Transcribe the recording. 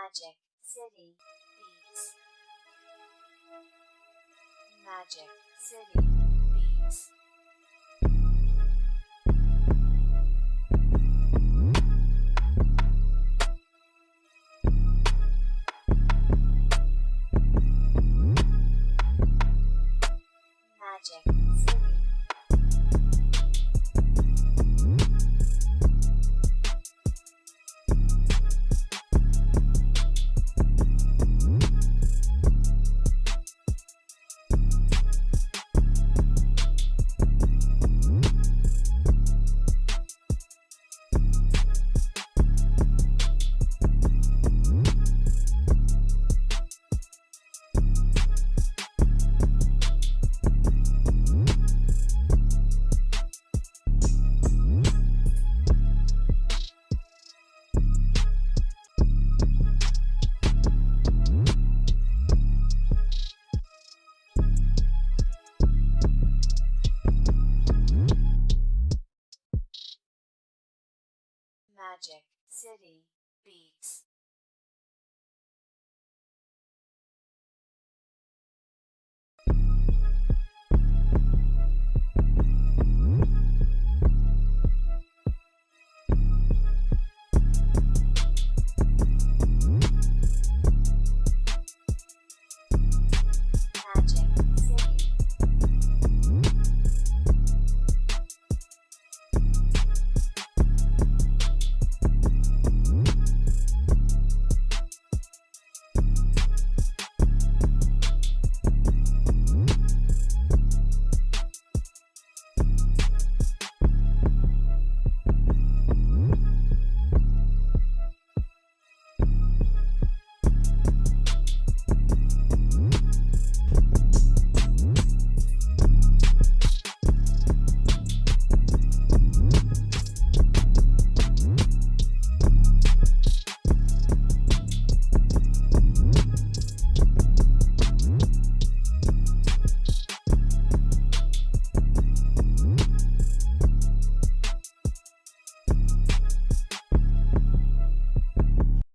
Magic City Beats. Magic City Beats. Magic Magic City Beats.